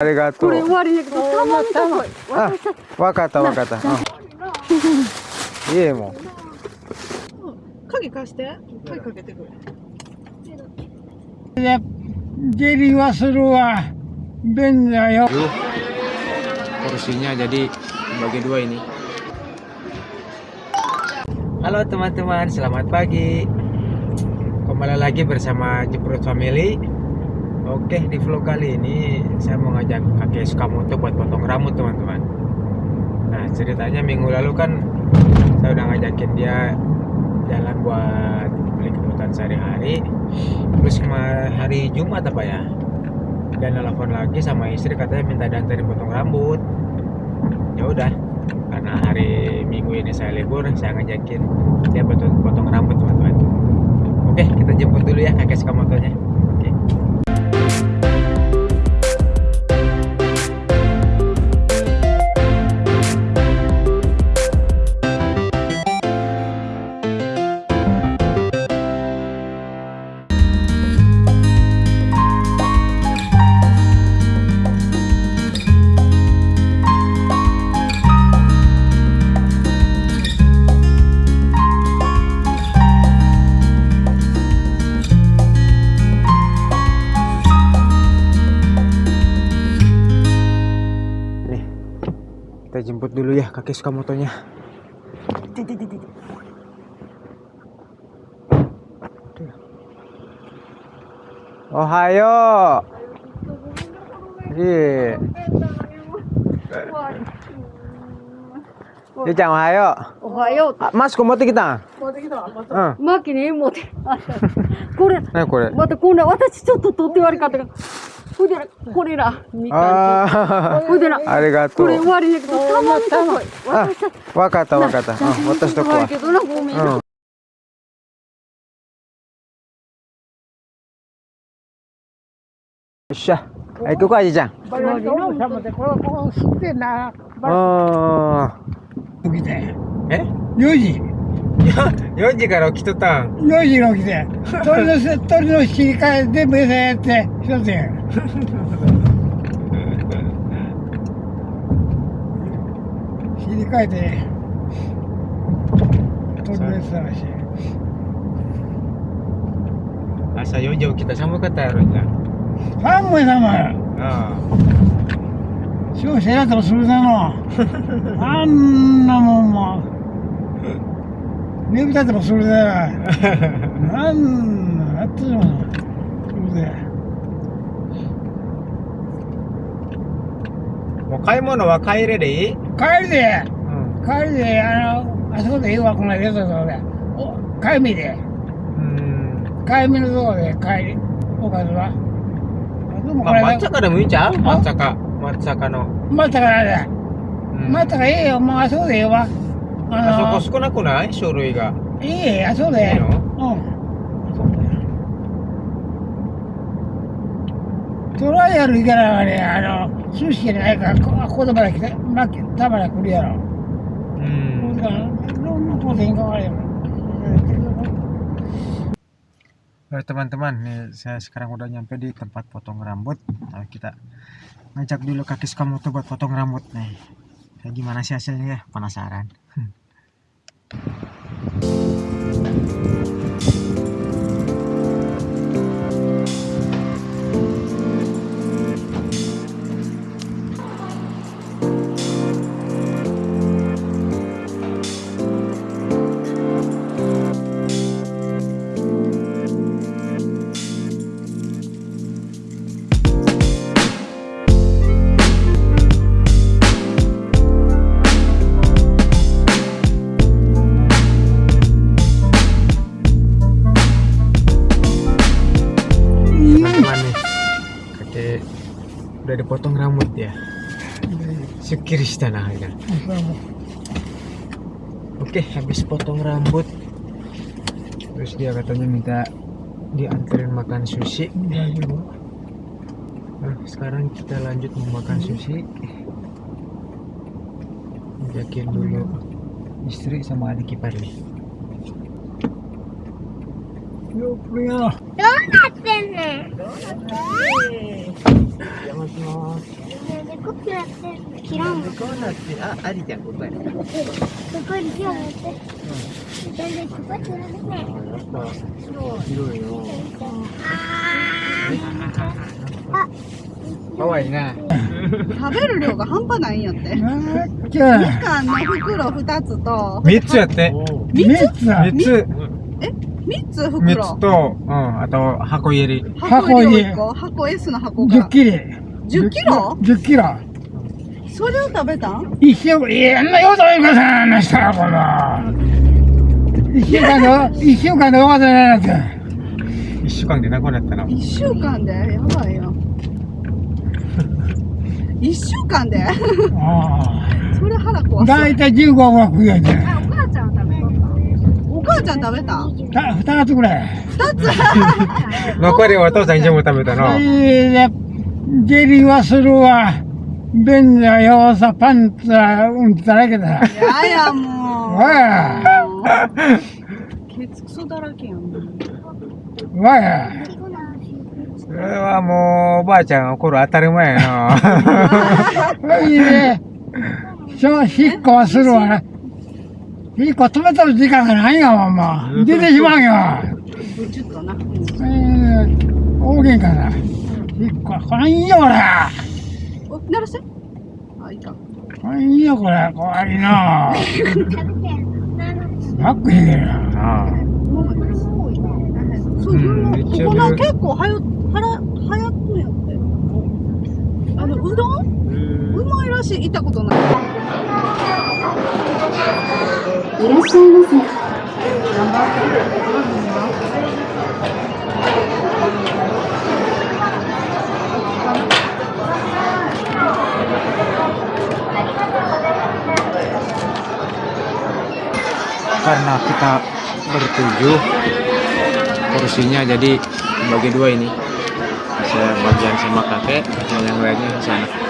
ありがとうこれ終わりだけど、たまにとこい。あ私さ、わかったわかったうんいいもう鍵貸して鍵かけてくれ Jadi Wasurua Ben ya Yuk, porsinya jadi bagi dua ini. Halo teman-teman, selamat pagi. Kembali lagi bersama Jeprut Family. Oke, di vlog kali ini saya mau ngajak kakek Sukamoto buat potong rambut teman-teman. Nah, ceritanya minggu lalu kan saya udah ngajakin dia jalan buat beli kebutuhan sehari-hari. Terus hari Jumat apa ya? dan telepon lagi sama istri katanya minta diantarin potong rambut ya udah karena hari minggu ini saya libur saya ngajakin dia potong, potong rambut teman-teman oke kita jemput dulu ya kakek Sukamotonya dulu ya kakek Sukamotonya Ohayo. Iya. Dia jangan ohayo. おはよう。あ、マスク持ってきた持ってきたまたうん。マキに持って。これ、何これまたこんな、私ちょっと取って悪かったから。 ほいこれら、みかんあほいでな、あ、ありがとうこれ。終わりだけど、たまこい。あ私さ、わかったわかった。うん、私とこは。悪いけどな、ごめん。うん。よっしゃ。はこうか、じいちゃん。Sudah nak あ begitu. ーえ？Yoji, 4時から起きとったん？4時に起きて 鳥の鳥の引き換えで部餌やって一つや。切り替えて鳥の餌らしい朝日4時起きた寒かったやろじゃ寒い寒い。ああ。少子やったらそれだの あんなもんも。ネームタイトルもそれでなんなってしまうそれでもう買い物は帰れでいい？帰りで、うん、帰りで。あのあそこでいいわこのレトロでお帰りで。うん。帰りのとこで帰りおかずは。あでもこれ、まあ、抹茶かでもいいんちゃう？抹茶か。抹茶かの。抹茶かあ。だ、うん、抹茶かいいよ。もうあそこでいいわ。ああそこ少なくない書類が。のいいえあそこでええいいのうんトライアル行かないねあの寿司じゃないからこここでまで来てまたまで来るやろうん。 Lu tinggal ya. Oke teman-teman, nih saya sekarang udah nyampe di tempat potong rambut. Nah, kita ngajak dulu kaki Sukamoto buat potong rambut nih. Kayak gimana sih hasilnya ya? Penasaran. thank you udah dipotong rambut ya. Syukir istana ya. Oke, habis potong rambut. Terus dia katanya minta dianterin makan sushi. Nah, sekarang kita lanjut mau makan sushi. Ajakin dulu istri sama adik ipar nih. Yo punya. 邪魔しますこくやって切らんのこうなってあありじゃんここやそこに手を持って大体ここやってやるねやっぱ広いよかわいいな食べる量が半端ないんやって。みかんの袋二つと、三つやって三つだ三つ三つ三袋。つとうんあと箱入り。箱入り箱 S の箱10が。キロ。10キロ？10キロ。それを食べたん？一週間いやあんなようといかさんなしたらこの。一週間で一週間で終わってないなって一週間でなくなったな。一週間で？やばいよ。一週間で？あそれ腹あ壊す。大体15個は食うやつお母ちゃん食べとお母ちゃん食べた？た二つぐらい。残りはお父さん以上も食べたなはいで下痢はするわ。便座よさパンツはうんちだらけだややもわやう。ケツクソだらけやん。わやそれはもうおばあちゃんが怒る当たり前やな。は いでそう引っこはするわ引っこ止めとる時間がないやわもう出てしまうよブチュッとな。えー、大喧嘩だ引っここれいいよこれお、鳴らして。あ、いいか。これいいよこれ怖いな バックしてるなそう、うんここな結構はや、はら、流行ってんやって。あの、うどん？うまいらしい。行ったことない。いらっしゃいませあ karena kita bertujuh kursinya jadi bagi dua ini saya bagian sama kakek dan yang lainnya di sana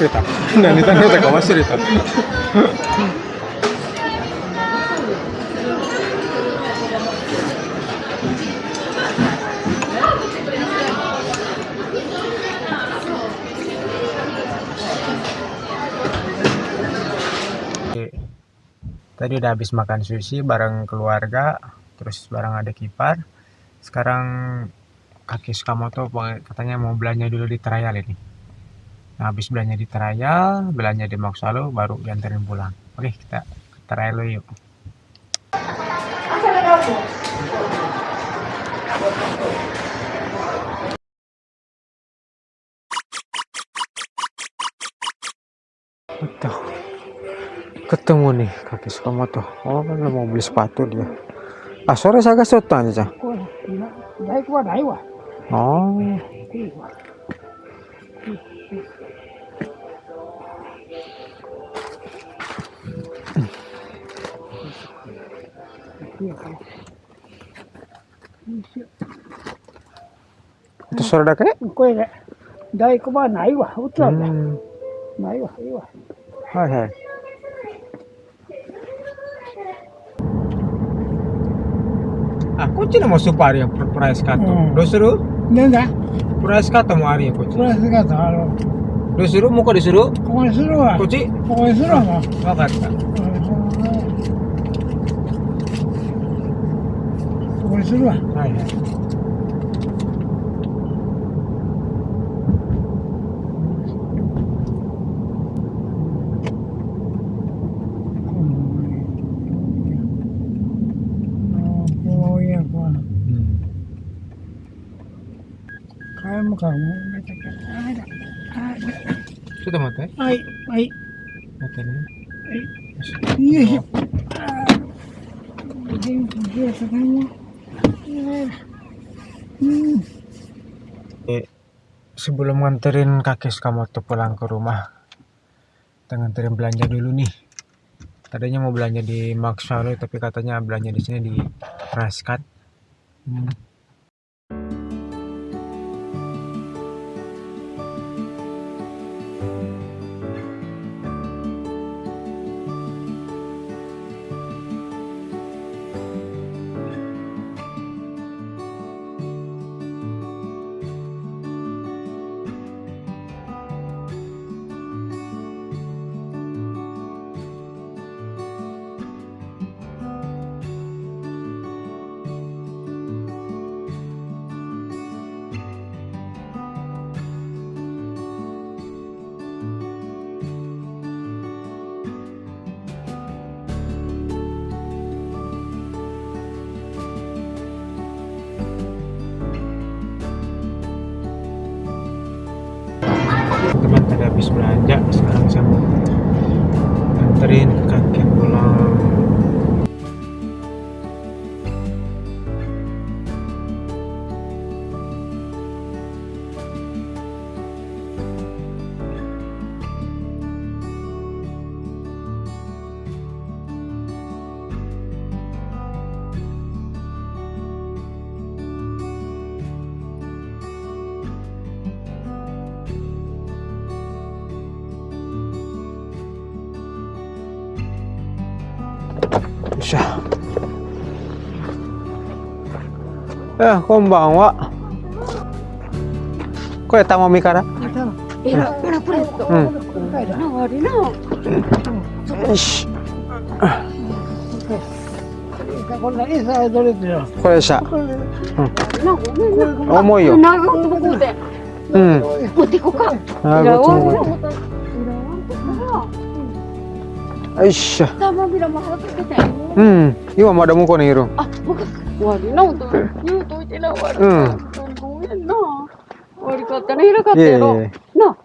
nggak tahu masih cerita. Dan itu nggak tahu masih cerita. 'Tadi udah habis makan sushi bareng keluarga, terus bareng ada kipar. Sekarang kakek Sukamoto katanya mau belanja dulu di Trial ini. Nah, habis belanja di trial, belanja di Moksalo, baru diantarin pulang. Oke, kita ke trial lo yuk. Ketemu nih kaki Sukamoto. Oh, kan mau beli sepatu dia. Ah, sore saya kasih tuh aja. Oh. いいわ itu sore da kayak? これね大工はないわ売ってたん。だ Hmm. ないわいいわ Hai hai. Ah, こっちのもスーパーあるやん、ププライスカット。うん。どうするなん。だプライスカットもあるやん、こっち。プラスがあのどうする 買い物からもうめちゃくちゃあれだちょっと待ってはい、はい、待ってねよいしょ。あー元気でたかも。Hmm. sebelum nganterin kakek Sukamoto pulang ke rumah kita nganterin belanja dulu nih tadinya mau belanja di Max Value tapi katanya belanja di sini di Raskat Hmm. Habis belanja sekarang saya mau nganterin kakek あこんばんは。これたもみから？えら、う、らプレット、うん、な悪いな、よし。これうん。重いよ。持ってこか。よいしょ。うん。今まだ向こうにいる。あ、nih, Ru. Ah, bukan. Wari na to. Yu to ite na wari. うん。ごめんな。悪かったね、ひらかったいえいやろ。え。な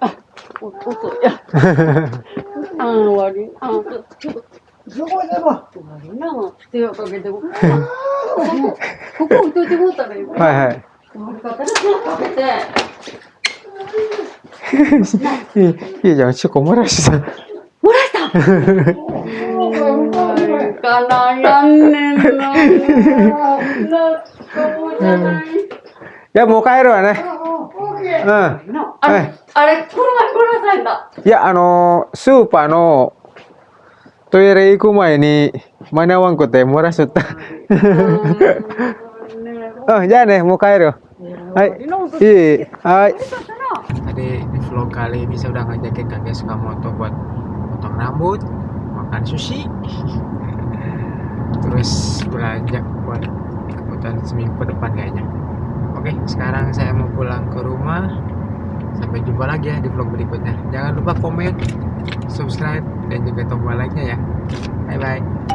あ。あ、お、遅いや。あ、悪い。あ、ちょっと。そこでも。悪いな。手をかけてここ。ここ置いといてもうたらいい。はいはい。悪かったね、手をかけて。Ih, Iya, jangan cukup murah sih. もらえたかなやん ねんな。な、そうじゃない。 Ya mau帰るわね。うん。なあれ、あれ、この前これさんだ。いや、あのースーパーのトイレ行く前に間に合わんくて漏らしとった。うん、じゃあね、もう帰るよ。はい。いい。はい. Tadi di vlog kali ini saya udah ngajakin kakek Sukamoto buat potong rambut, makan sushi, terus belanja buat kebutuhan seminggu depan kayaknya. Oke, sekarang saya mau pulang ke rumah. Sampai jumpa lagi ya di vlog berikutnya. Jangan lupa komen, subscribe, dan juga tombol like-nya ya. Bye bye.